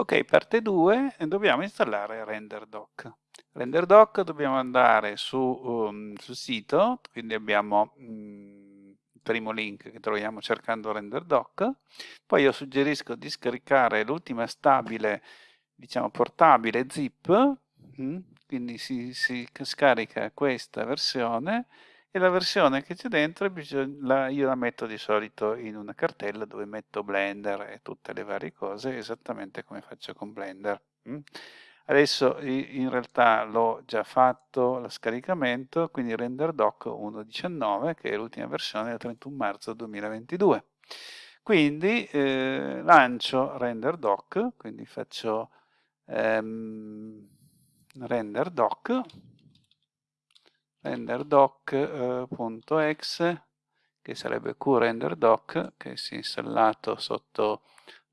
Ok, parte 2, dobbiamo installare RenderDoc. RenderDoc dobbiamo andare su, um, sul sito, quindi abbiamo um, il primo link che troviamo cercando RenderDoc, poi io suggerisco di scaricare l'ultima stabile, diciamo portabile zip, quindi si, si scarica questa versione e la versione che c'è dentro la, io la metto di solito in una cartella dove metto Blender e tutte le varie cose esattamente come faccio con Blender mm? adesso in realtà l'ho già fatto lo scaricamento quindi render doc 1.19 che è l'ultima versione del 31 marzo 2022 quindi eh, lancio render doc quindi faccio ehm, render doc renderdoc.exe che sarebbe qrenderdoc che si è installato sotto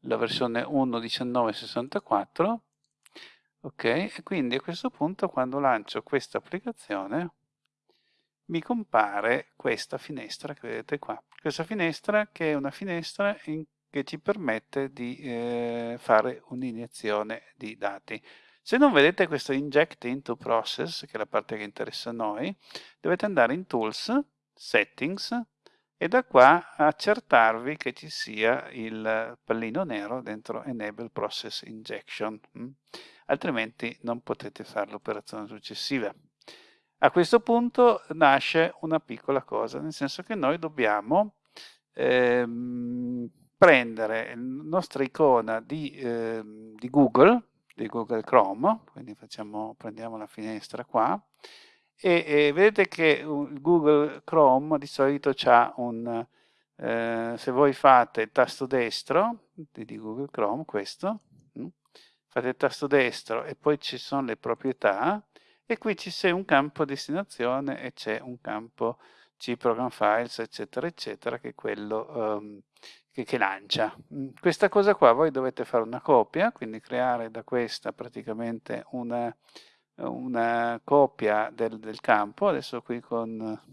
la versione 1.1964 ok e quindi a questo punto quando lancio questa applicazione mi compare questa finestra che vedete qua. Questa finestra che è una finestra in, che ci permette di eh, fare un'iniezione di dati se non vedete questo inject into process, che è la parte che interessa a noi, dovete andare in tools, settings, e da qua accertarvi che ci sia il pallino nero dentro enable process injection, mm? altrimenti non potete fare l'operazione successiva. A questo punto nasce una piccola cosa, nel senso che noi dobbiamo ehm, prendere la nostra icona di, eh, di Google, di Google Chrome, quindi facciamo, prendiamo la finestra qua, e, e vedete che Google Chrome di solito ha un, eh, se voi fate il tasto destro di Google Chrome, questo, mm, fate il tasto destro e poi ci sono le proprietà, e qui c'è un campo destinazione e c'è un campo C program files eccetera eccetera che è quello um, che, che, lancia. Mm, questa cosa qua voi dovete fare una copia, quindi creare da questa praticamente una, una copia del, del, campo, adesso qui con,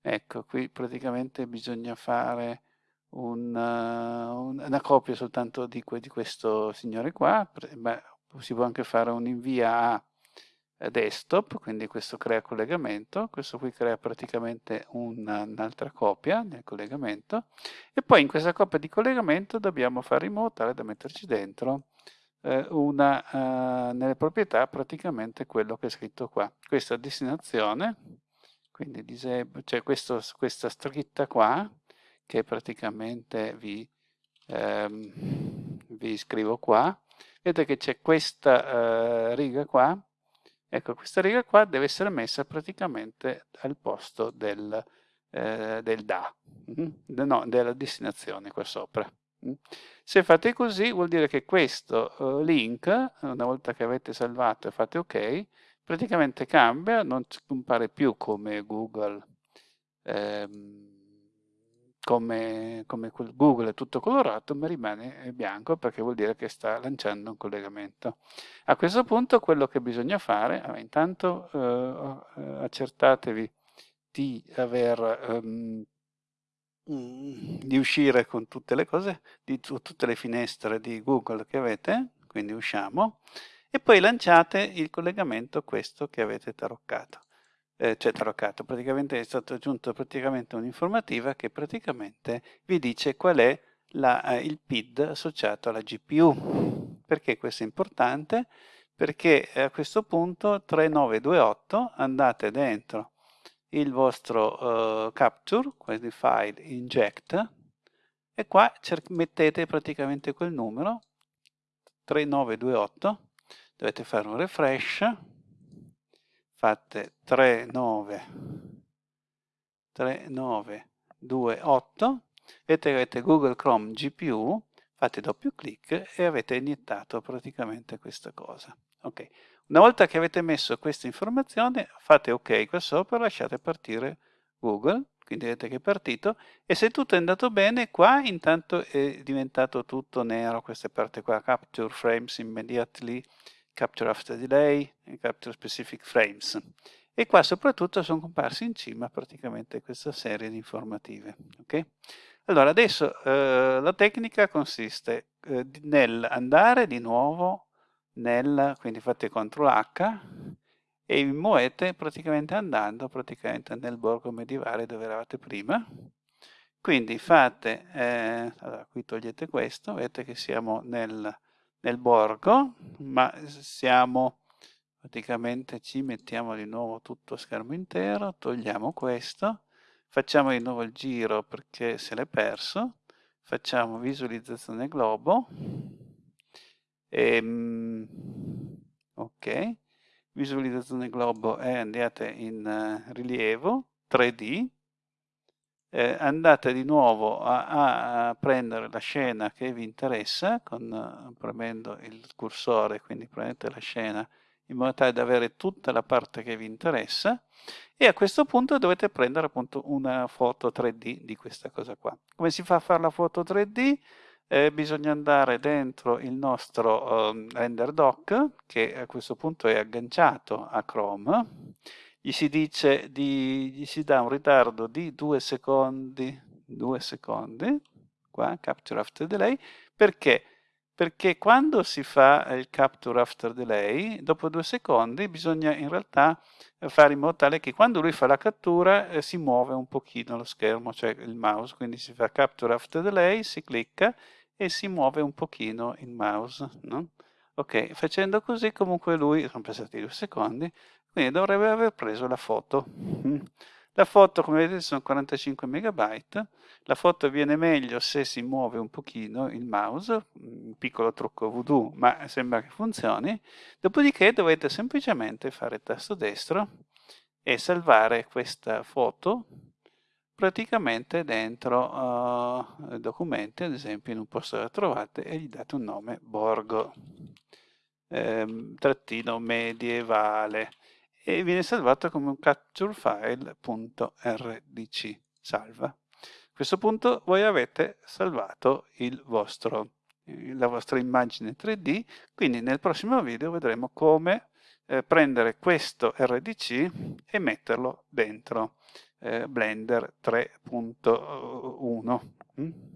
ecco, qui praticamente bisogna fare una, una copia soltanto di, di, questo signore qua, Beh, si può anche fare un invia a desktop, quindi questo crea collegamento, questo qui crea praticamente un'altra copia del collegamento e poi in questa copia di collegamento dobbiamo fare in modo tale da metterci dentro eh, una, eh, nelle proprietà praticamente quello che è scritto qua. Questa destinazione, quindi disable, cioè questo, questa scritta qua che praticamente vi, ehm, vi scrivo qua, vedete che c'è questa eh, riga qua Ecco, questa riga qua deve essere messa praticamente al posto del, eh, del da, mm? no, della destinazione qua sopra. Mm? Se fate così vuol dire che questo uh, link, una volta che avete salvato e fate ok, praticamente cambia, non compare più come Google ehm, come, come Google è tutto colorato ma rimane bianco perché vuol dire che sta lanciando un collegamento. A questo punto quello che bisogna fare, intanto eh accertatevi di aver um, di uscire con tutte le cose, di tutte le finestre di Google che avete, quindi usciamo, e poi lanciate il collegamento questo che avete taroccato eh, cioè taroccato, praticamente è aggiunto praticamente un'informativa che praticamente vi dice qual è la, eh, il PID associato alla GPU. Perché questo è importante? Perché a questo punto 3928 andate dentro il vostro uh, capture, quindi file inject, e qua mettete praticamente quel numero 3928, dovete fare un refresh, fate 3, 9, 3, 9, 2, 8, vedete che avete Google Chrome GPU, fate doppio clic e avete iniettato praticamente questa cosa. Ok, una volta che avete messo questa informazione, fate ok qua sopra, lasciate partire Google, quindi vedete che è partito, e se tutto è andato bene, qua intanto è diventato tutto nero, questa parte qua, capture frames immediately, capture after delay e capture specific frames. E qua soprattutto sono comparsi in cima praticamente questa serie di informative. Okay? Allora adesso eh, la tecnica consiste eh, nel andare di nuovo nel, quindi fate CTRL H e vi muovete praticamente andando praticamente nel borgo medievale dove eravate prima. Quindi fate, eh, allora qui togliete questo, vedete che siamo nel, nel borgo, ma siamo praticamente ci mettiamo di nuovo tutto a schermo intero, togliamo questo, facciamo di nuovo il giro perché se l'è perso, facciamo visualizzazione globo, e, ehm, ok, visualizzazione globo e andate in uh, rilievo 3D, eh, andate di nuovo a, a, prendere la scena che vi interessa con, uh, premendo il cursore, quindi prendete la scena in modo tale da avere tutta la parte che vi interessa e a questo punto dovete prendere appunto una foto 3D di questa cosa qua. Come si fa a fare la foto 3D? Eh, bisogna andare dentro il nostro um, render doc che a questo punto è agganciato a Chrome gli si dice di, gli si dà un ritardo di due secondi due secondi qua capture after delay. Perché? Perché quando si fa il capture after delay, dopo due secondi bisogna in realtà fare in modo tale che quando lui fa la cattura eh, si muove un pochino lo schermo, cioè il mouse, quindi si fa capture after delay, si clicca e si muove un pochino il mouse, no? Ok, facendo così comunque lui, sono passati due secondi, quindi dovrebbe aver preso la foto. La foto, come vedete, sono 45 megabyte. La foto viene meglio se si muove un pochino il mouse, un piccolo trucco voodoo, ma sembra che funzioni. Dopodiché dovete semplicemente fare tasto destro e salvare questa foto praticamente dentro uh, documenti, ad esempio in un posto la trovate e gli date un nome Borgo, ehm, trattino medievale e viene salvato come un capture file.rdc salva. A questo punto voi avete salvato vostro, la vostra immagine 3D, quindi nel prossimo video vedremo come eh, prendere questo RDC e metterlo dentro eh, Blender 3.1.